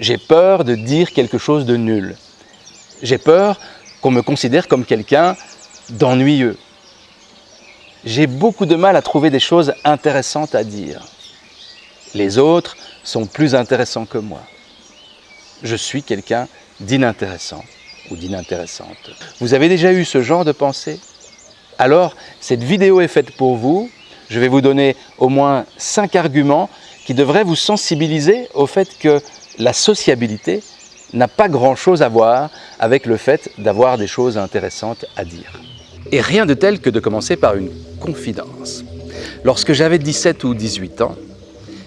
J'ai peur de dire quelque chose de nul. J'ai peur qu'on me considère comme quelqu'un d'ennuyeux. J'ai beaucoup de mal à trouver des choses intéressantes à dire. Les autres sont plus intéressants que moi. Je suis quelqu'un d'inintéressant ou d'inintéressante. Vous avez déjà eu ce genre de pensée? Alors, cette vidéo est faite pour vous. Je vais vous donner au moins cinq arguments qui devraient vous sensibiliser au fait que la sociabilité n'a pas grand-chose à voir avec le fait d'avoir des choses intéressantes à dire. Et rien de tel que de commencer par une confidence. Lorsque j'avais 17 ou 18 ans,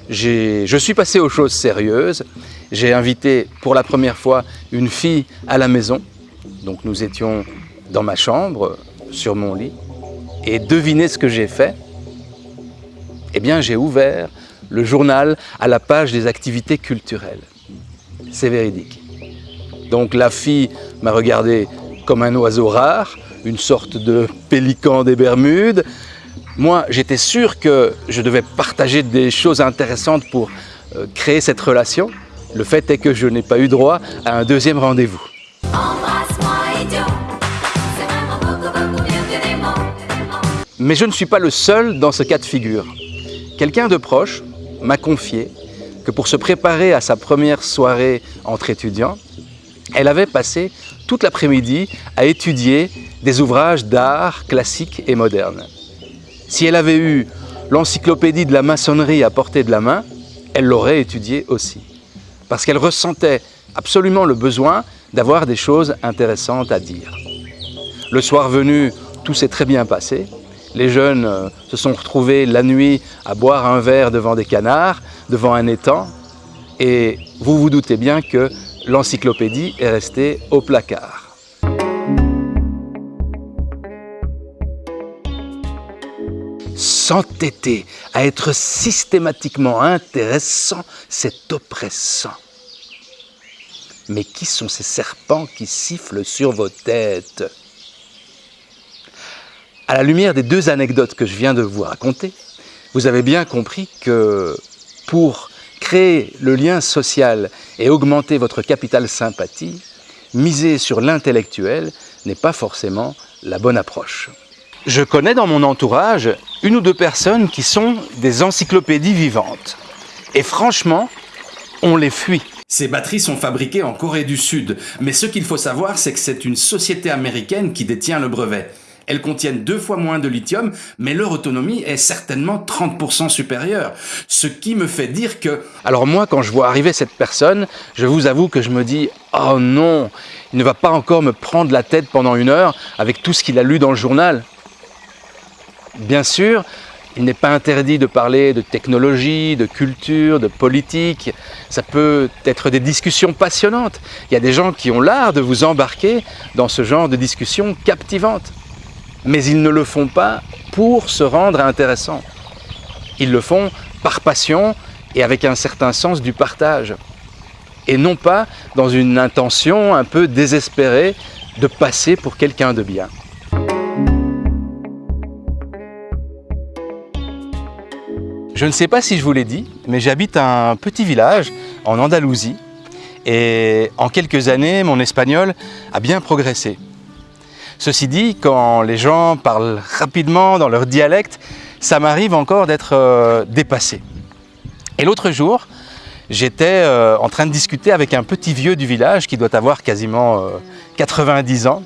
je suis passé aux choses sérieuses. J'ai invité pour la première fois une fille à la maison. Donc nous étions dans ma chambre, sur mon lit. Et devinez ce que j'ai fait? Eh bien, j'ai ouvert le journal à la page des activités culturelles. C'est véridique. Donc la fille m'a regardé comme un oiseau rare, une sorte de pélican des Bermudes. Moi, j'étais sûr que je devais partager des choses intéressantes pour euh, créer cette relation. Le fait est que je n'ai pas eu droit à un deuxième rendez-vous. Mais je ne suis pas le seul dans ce cas de figure. Quelqu'un de proche m'a confié que pour se préparer à sa première soirée entre étudiants, elle avait passé toute l'après-midi à étudier des ouvrages d'art classiques et modernes. Si elle avait eu l'encyclopédie de la maçonnerie à portée de la main, elle l'aurait étudiée aussi. Parce qu'elle ressentait absolument le besoin d'avoir des choses intéressantes à dire. Le soir venu, tout s'est très bien passé. Les jeunes euh, se sont retrouvés la nuit à boire un verre devant des canards, devant un étang. Et vous vous doutez bien que l'encyclopédie est restée au placard. S'entêter à être systématiquement intéressant, c'est oppressant. Mais qui sont ces serpents qui sifflent sur vos têtes? À la lumière des deux anecdotes que je viens de vous raconter, vous avez bien compris que pour créer le lien social et augmenter votre capital sympathie, miser sur l'intellectuel n'est pas forcément la bonne approche. Je connais dans mon entourage une ou deux personnes qui sont des encyclopédies vivantes. Et franchement, on les fuit. Ces batteries sont fabriquées en Corée du Sud, mais ce qu'il faut savoir, c'est que c'est une société américaine qui détient le brevet. Elles contiennent deux fois moins de lithium, mais leur autonomie est certainement 30% supérieure. Ce qui me fait dire que... Alors moi, quand je vois arriver cette personne, je vous avoue que je me dis « Oh non, il ne va pas encore me prendre la tête pendant une heure avec tout ce qu'il a lu dans le journal ». Bien sûr, il n'est pas interdit de parler de technologie, de culture, de politique. Ça peut être des discussions passionnantes. Il y a des gens qui ont l'art de vous embarquer dans ce genre de discussions captivantes mais ils ne le font pas pour se rendre intéressant. Ils le font par passion et avec un certain sens du partage. Et non pas dans une intention un peu désespérée de passer pour quelqu'un de bien. Je ne sais pas si je vous l'ai dit, mais j'habite un petit village en Andalousie. Et en quelques années, mon espagnol a bien progressé. Ceci dit, quand les gens parlent rapidement dans leur dialecte, ça m'arrive encore d'être euh, dépassé. Et l'autre jour, j'étais euh, en train de discuter avec un petit vieux du village qui doit avoir quasiment 90 euh, ans.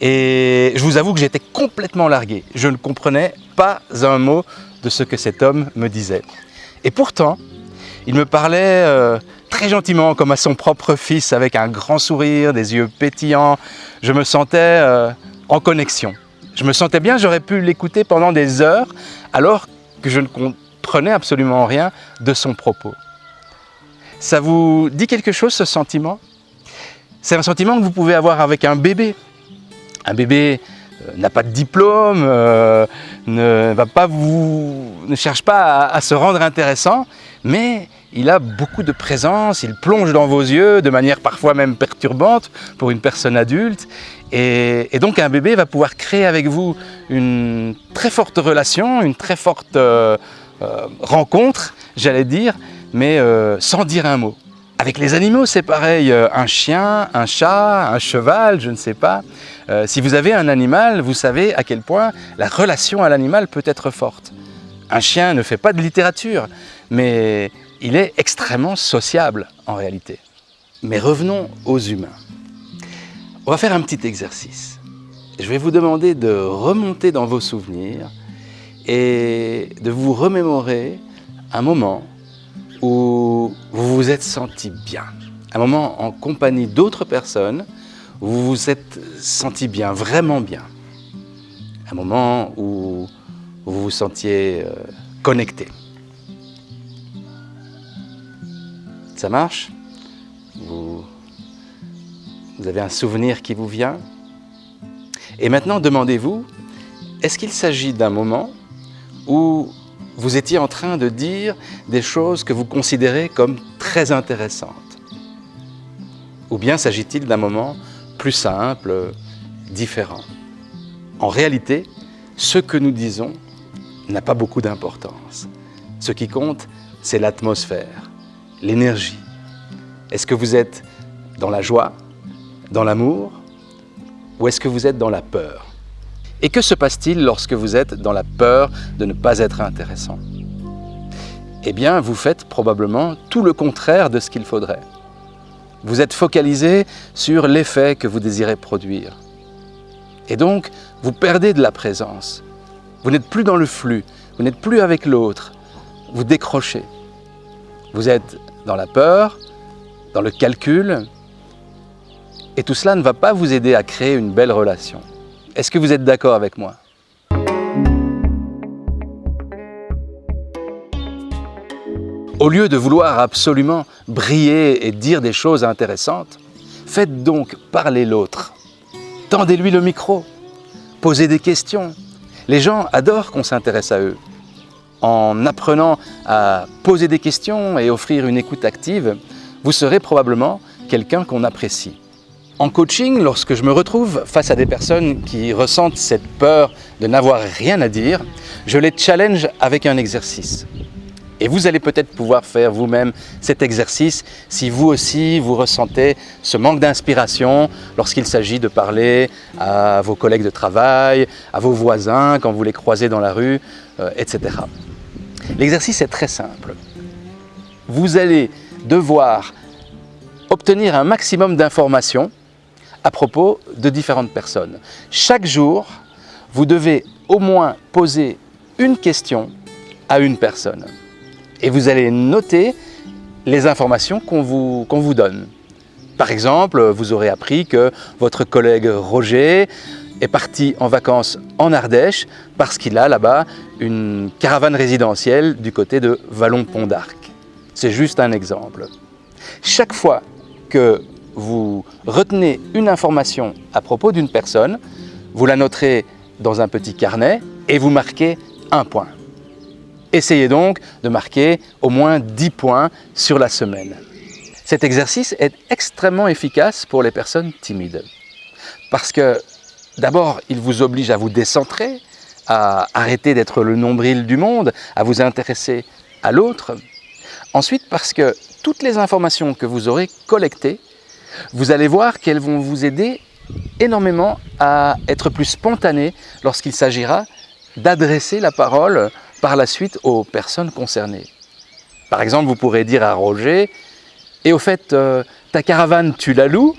Et je vous avoue que j'étais complètement largué. Je ne comprenais pas un mot de ce que cet homme me disait. Et pourtant, il me parlait très gentiment, comme à son propre fils, avec un grand sourire, des yeux pétillants. Je me sentais euh, en connexion. Je me sentais bien, j'aurais pu l'écouter pendant des heures, alors que je ne comprenais absolument rien de son propos. Ça vous dit quelque chose, ce sentiment? C'est un sentiment que vous pouvez avoir avec un bébé. Un bébé euh, n'a pas de diplôme, euh, ne, va pas vous, ne cherche pas à se rendre intéressant, mais il a beaucoup de présence, il plonge dans vos yeux de manière parfois même perturbante pour une personne adulte. Et, donc un bébé va pouvoir créer avec vous une très forte relation, une très forte euh, euh, rencontre, j'allais dire, mais euh, sans dire un mot. Avec les animaux, c'est pareil. Un chien, un chat, un cheval, je ne sais pas. Si vous avez un animal, vous savez à quel point la relation à l'animal peut être forte. Un chien ne fait pas de littérature, mais il est extrêmement sociable en réalité. Mais revenons aux humains. On va faire un petit exercice. Je vais vous demander de remonter dans vos souvenirs et de vous remémorer un moment où vous vous êtes senti bien. Un moment en compagnie d'autres personnes où vous vous êtes senti bien, vraiment bien. Un moment où vous vous sentiez euh, connecté. Ça marche vous, avez un souvenir qui vous vient Et maintenant, demandez-vous, est-ce qu'il s'agit d'un moment où vous étiez en train de dire des choses que vous considérez comme très intéressantes Ou bien s'agit-il d'un moment plus simple, différent En réalité, ce que nous disons n'a pas beaucoup d'importance. Ce qui compte, c'est l'atmosphère, l'énergie Est-ce que vous êtes dans la joie, dans l'amour, ou est-ce que vous êtes dans la peur? Et que se passe-t-il lorsque vous êtes dans la peur de ne pas être intéressant? Eh bien, vous faites probablement tout le contraire de ce qu'il faudrait. Vous êtes focalisé sur l'effet que vous désirez produire. Et donc, vous perdez de la présence. Vous n'êtes plus dans le flux, vous n'êtes plus avec l'autre, vous décrochez. Vous êtes dans la peur, dans le calcul, et tout cela ne va pas vous aider à créer une belle relation. Est-ce que vous êtes d'accord avec moi? Au lieu de vouloir absolument briller et dire des choses intéressantes, faites donc parler l'autre. Tendez-lui le micro, posez des questions. Les gens adorent qu'on s'intéresse à eux en apprenant à poser des questions et offrir une écoute active, vous serez probablement quelqu'un qu'on apprécie. En coaching, lorsque je me retrouve face à des personnes qui ressentent cette peur de n'avoir rien à dire, je les challenge avec un exercice. Et vous allez peut-être pouvoir faire vous-même cet exercice si vous aussi vous ressentez ce manque d'inspiration lorsqu'il s'agit de parler à vos collègues de travail, à vos voisins quand vous les croisez dans la rue, euh, etc. L'exercice est très simple. Vous allez devoir obtenir un maximum d'informations à propos de différentes personnes. Chaque jour, vous devez au moins poser une question à une personne. Et vous allez noter les informations qu'on vous, vous donne. Par exemple, vous aurez appris que votre collègue Roger est parti en vacances en Ardèche parce qu'il a là-bas une caravane résidentielle du côté de Vallon-Pont d'Arc. C'est juste un exemple. Chaque fois que vous retenez une information à propos d'une personne, vous la noterez dans un petit carnet et vous marquez un point. Essayez donc de marquer au moins 10 points sur la semaine. Cet exercice est extrêmement efficace pour les personnes timides parce que D'abord, il vous oblige à vous décentrer, à arrêter d'être le nombril du monde, à vous intéresser à l'autre. Ensuite, parce que toutes les informations que vous aurez collectées, vous allez voir qu'elles vont vous aider énormément à être plus spontané lorsqu'il s'agira d'adresser la parole par la suite aux personnes concernées. Par exemple, vous pourrez dire à Roger « Et au fait, euh, ta caravane, tu la loues ?»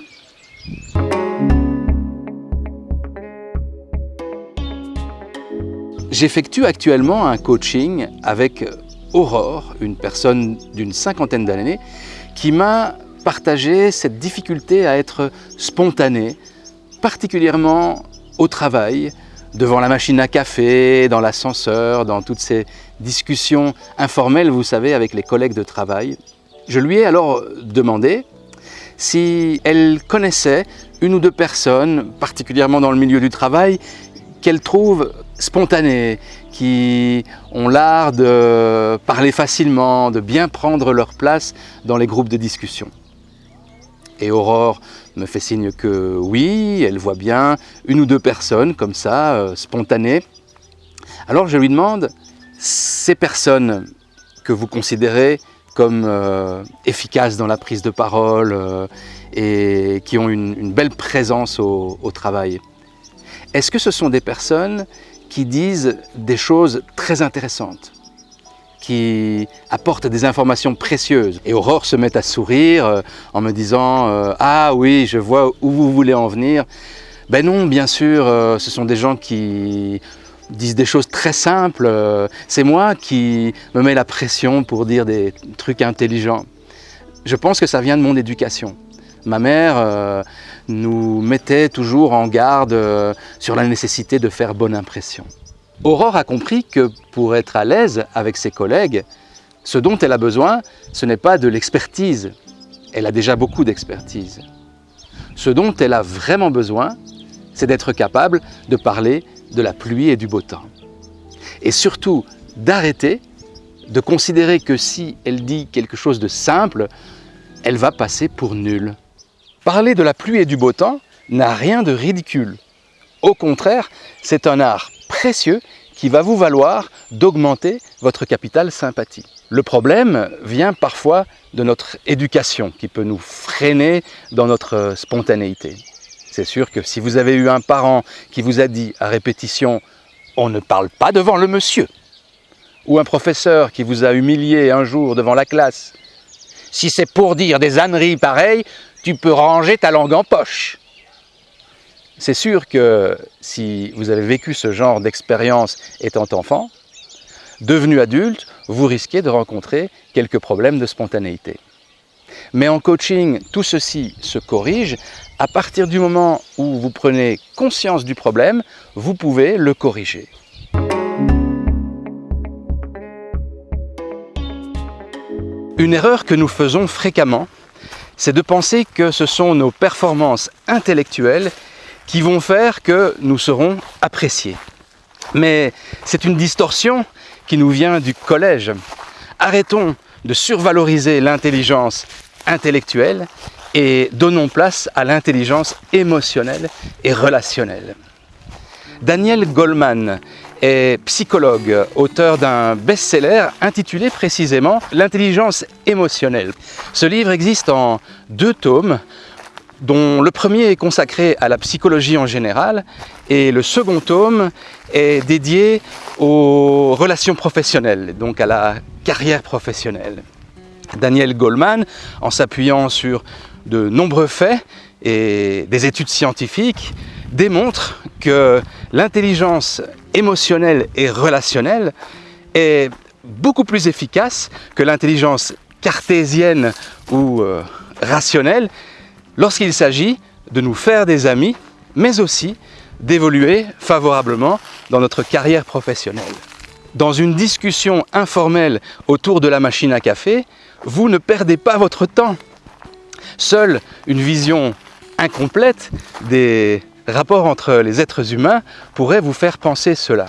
J'effectue actuellement un coaching avec Aurore, une personne d'une cinquantaine d'années, qui m'a partagé cette difficulté à être spontanée, particulièrement au travail, devant la machine à café, dans l'ascenseur, dans toutes ces discussions informelles, vous savez, avec les collègues de travail. Je lui ai alors demandé si elle connaissait une ou deux personnes, particulièrement dans le milieu du travail, qu'elle trouve spontanées, qui ont l'art de parler facilement, de bien prendre leur place dans les groupes de discussion. Et Aurore me fait signe que oui, elle voit bien une ou deux personnes comme ça, euh, spontanées. Alors je lui demande, ces personnes que vous considérez comme euh, efficaces dans la prise de parole euh, et qui ont une, belle présence au, au travail. Est-ce que ce sont des personnes qui disent des choses très intéressantes? Qui apportent des informations précieuses. Et Aurore se met à sourire euh, en me disant euh, Ah oui, je vois où vous voulez en venir ». Ben non, bien sûr, euh, ce sont des gens qui disent des choses très simples. C'est moi qui me mets la pression pour dire des trucs intelligents. Je pense que ça vient de mon éducation. Ma mère nous mettait toujours en garde sur la nécessité de faire bonne impression. Aurore a compris que pour être à l'aise avec ses collègues, ce dont elle a besoin, ce n'est pas de l'expertise. Elle a déjà beaucoup d'expertise. Ce dont elle a vraiment besoin, c'est d'être capable de parler de la pluie et du beau temps. Et surtout, d'arrêter de considérer que si elle dit quelque chose de simple, elle va passer pour nulle. Parler de la pluie et du beau temps n'a rien de ridicule. Au contraire, c'est un art précieux qui va vous valoir d'augmenter votre capital sympathie. Le problème vient parfois de notre éducation qui peut nous freiner dans notre spontanéité. C'est sûr que si vous avez eu un parent qui vous a dit à répétition « on ne parle pas devant le monsieur » ou un professeur qui vous a humilié un jour devant la classe « si c'est pour dire des âneries pareilles, tu peux ranger ta langue en poche » C'est sûr que si vous avez vécu ce genre d'expérience étant enfant, devenu adulte, vous risquez de rencontrer quelques problèmes de spontanéité. Mais en coaching, tout ceci se corrige. À partir du moment où vous prenez conscience du problème, vous pouvez le corriger. Une erreur que nous faisons fréquemment, c'est de penser que ce sont nos performances intellectuelles qui vont faire que nous serons appréciés. Mais c'est une distorsion qui nous vient du collège. Arrêtons de survaloriser l'intelligence intellectuelle et donnons place à l'intelligence émotionnelle et relationnelle. Daniel Goleman est psychologue, auteur d'un best-seller intitulé précisément « L'intelligence émotionnelle ». Ce livre existe en deux tomes dont le premier est consacré à la psychologie en général et le second tome est dédié aux relations professionnelles, donc à la carrière professionnelle. Daniel Goleman, en s'appuyant sur de nombreux faits et des études scientifiques, démontre que l'intelligence émotionnelle et relationnelle est beaucoup plus efficace que l'intelligence cartésienne ou euh, rationnelle lorsqu'il s'agit de nous faire des amis, mais aussi d'évoluer favorablement dans notre carrière professionnelle. Dans une discussion informelle autour de la machine à café, vous ne perdez pas votre temps. Seule une vision incomplète des rapports entre les êtres humains pourrait vous faire penser cela.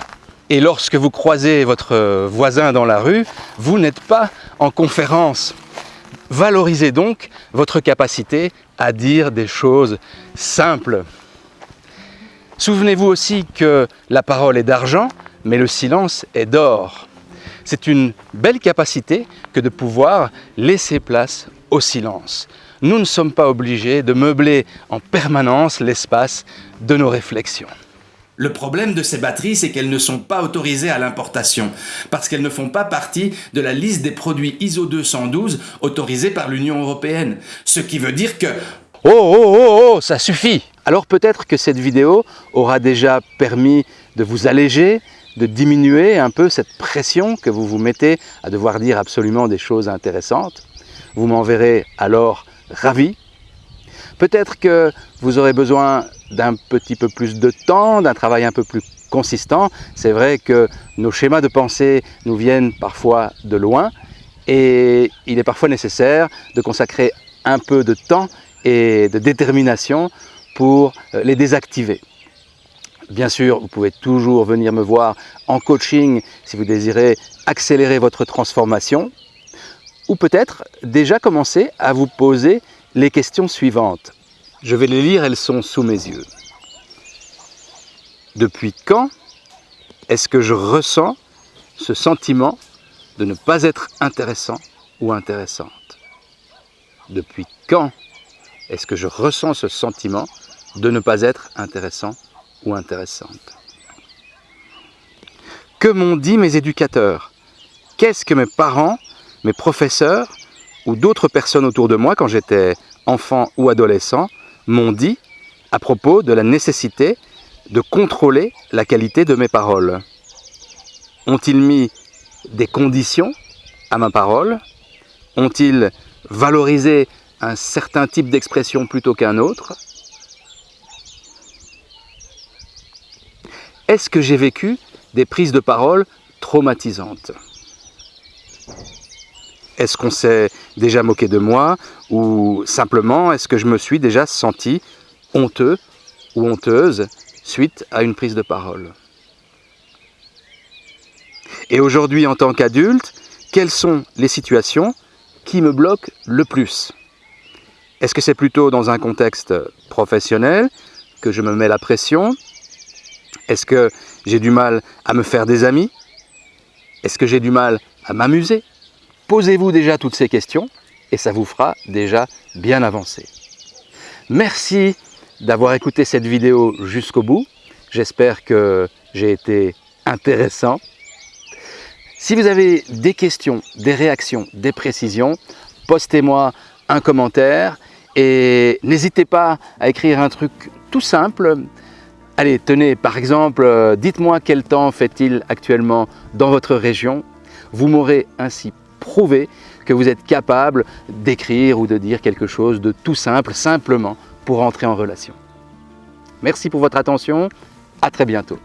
Et lorsque vous croisez votre voisin dans la rue, vous n'êtes pas en conférence. Valorisez donc votre capacité à dire des choses simples. Souvenez-vous aussi que la parole est d'argent, mais le silence est d'or. C'est une belle capacité que de pouvoir laisser place au silence. Nous ne sommes pas obligés de meubler en permanence l'espace de nos réflexions. Le problème de ces batteries, c'est qu'elles ne sont pas autorisées à l'importation, parce qu'elles ne font pas partie de la liste des produits ISO 212 autorisés par l'Union Européenne. Ce qui veut dire que... Oh, oh, oh, oh, ça suffit Alors peut-être que cette vidéo aura déjà permis de vous alléger, de diminuer un peu cette pression que vous vous mettez à devoir dire absolument des choses intéressantes. Vous m'enverrez alors ravi. Peut-être que vous aurez besoin d'un petit peu plus de temps, d'un travail un peu plus consistant. C'est vrai que nos schémas de pensée nous viennent parfois de loin et il est parfois nécessaire de consacrer un peu de temps et de détermination pour euh, les désactiver. Bien sûr, vous pouvez toujours venir me voir en coaching si vous désirez accélérer votre transformation ou peut-être déjà commencer à vous poser les questions suivantes. Je vais les lire, elles sont sous mes yeux. Depuis quand est-ce que je ressens ce sentiment de ne pas être intéressant ou intéressante? Depuis quand est-ce que je ressens ce sentiment de ne pas être intéressant ou intéressante? Que m'ont dit mes éducateurs? Qu'est-ce que mes parents, mes professeurs ou d'autres personnes autour de moi quand j'étais enfant ou adolescent m'ont dit à propos de la nécessité de contrôler la qualité de mes paroles. Ont-ils mis des conditions à ma parole? Ont-ils valorisé un certain type d'expression plutôt qu'un autre? Est-ce que j'ai vécu des prises de parole traumatisantes? Est-ce qu'on s'est déjà moqué de moi ou simplement est-ce que je me suis déjà senti honteux ou honteuse suite à une prise de parole? Et aujourd'hui en tant qu'adulte, quelles sont les situations qui me bloquent le plus? Est-ce que c'est plutôt dans un contexte professionnel que je me mets la pression? Est-ce que j'ai du mal à me faire des amis? Est-ce que j'ai du mal à m'amuser? Posez-vous déjà toutes ces questions et ça vous fera déjà bien avancer. Merci d'avoir écouté cette vidéo jusqu'au bout. J'espère que j'ai été intéressant. Si vous avez des questions, des réactions, des précisions, postez-moi un commentaire et n'hésitez pas à écrire un truc tout simple. Allez, tenez, par exemple, euh, dites-moi quel temps fait-il actuellement dans votre région. Vous m'aurez ainsi prouvé que vous êtes capable d'écrire ou de dire quelque chose de tout simple, simplement pour entrer en relation. Merci pour votre attention, à très bientôt.